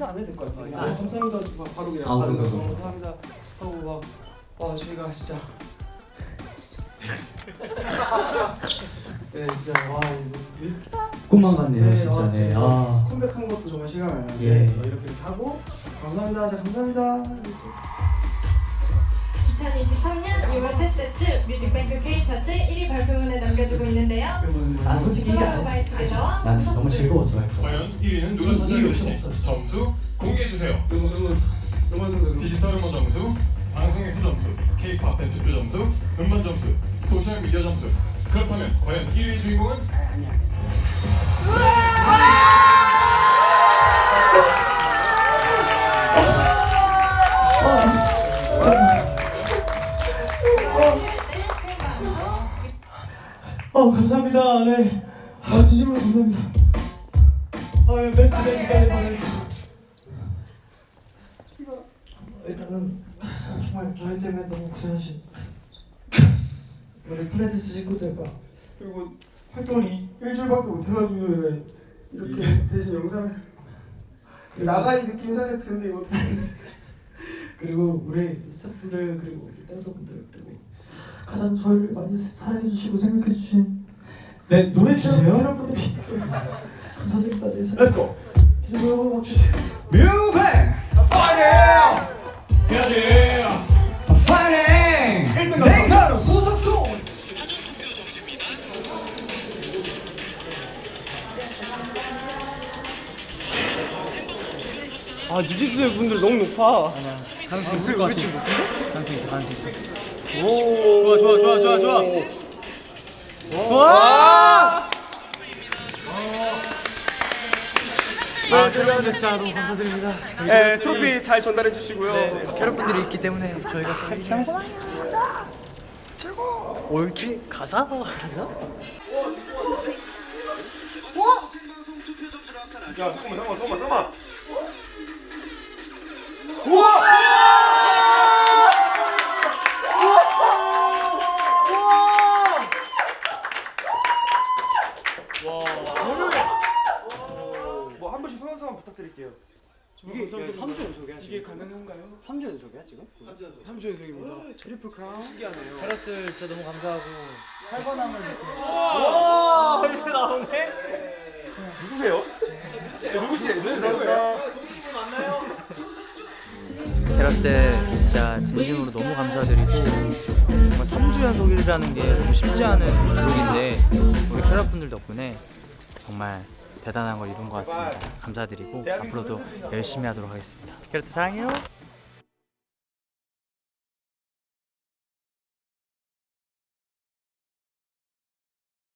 안 해도 될 것 같아요. 아, 감사합니다. 막 바로 그냥 아, 바로 그냥 그럼. 감사합니다 하고 막 와 저희가 진짜 네 진짜 와 이거 꿈만 같네요 네, 진짜 아, 네. 진짜. 아. 컴백한 것도 정말 시간 많이 예. 이렇게 이렇게 하고 감사합니다. 자 감사합니다. 이렇게. 2023년 6월 셋 세트 뮤직뱅크 K차트 1위 발표문에 남겨두고 있는데요. 아 솔직히 이게 난 너무 즐거웠어 할 거. 과연 1위는 누가 차지할지 점수 공개해주세요 디지털 음원 점수, 방송에서 점수, K-팝 팬 투표 점수, 음반 점수, 소셜 미디어 점수 그렇다면 과연 1위의 주인공은? 생방송 어 감사합니다. 네. 아 진심으로 감사합니다. 아 멘트 멘트 빨리. 일단은 정말 저희 때문에 너무 고생하신 우리 플레디스 친구들과 그리고 활동을 이, 일주일밖에 못 해가지고 저희가 이렇게 대신 영상을 그 나가이 느낌 살짝 드는데 이거 어떻게? 그리고 우리 스태프분들 그리고 우리 댄서분들 그리고 가장 저희를 많이 사랑해 주시고 생각해 주신 네 노래 주세요. 여러분들이 감사드립니다. 네, 사랑 렛츠고 드리고 주세요. 뮤뱅 파이어 해야지! 파이팅 네이카로 수 아 뉴지스 분들 너무 높아 가능성 있을 것 같아. 가능성 있어, 가능성 있어. 오, 좋아, 좋아, 좋아, 좋아, 좋아. 와! 아, 여러분들 진짜 너무 감사드립니다. 네 트로피 잘 전달해 주시고요 네, 여러분들이 있기 때문에 저희가 가능했습니다. 최고. 옳지, 가사. 가사. 야 잠깐만 잠깐만 잠깐만 한 번씩 소감 부탁드릴게요. 이게 3주 연속이야 이게 가능한가요? 3주 연속이야, 지금? 3주 연속입니다. 트리플 크라운 신기하네요. 캐럿들 진짜 너무 감사하고 활번함을 와 이렇게 나오네. 누구세요? 누구시에요? 누구세요? 캐럿들 진짜 진심으로 너무 감사드리고 정말 3주 연속이라는 게 너무 쉽지 않은 기록인데 우리 캐럿분들 덕분에 정말 대단한 걸 이룬 것 같습니다. 감사드리고 앞으로도 열심히 하도록 하겠습니다. 캐럿들 사랑해요.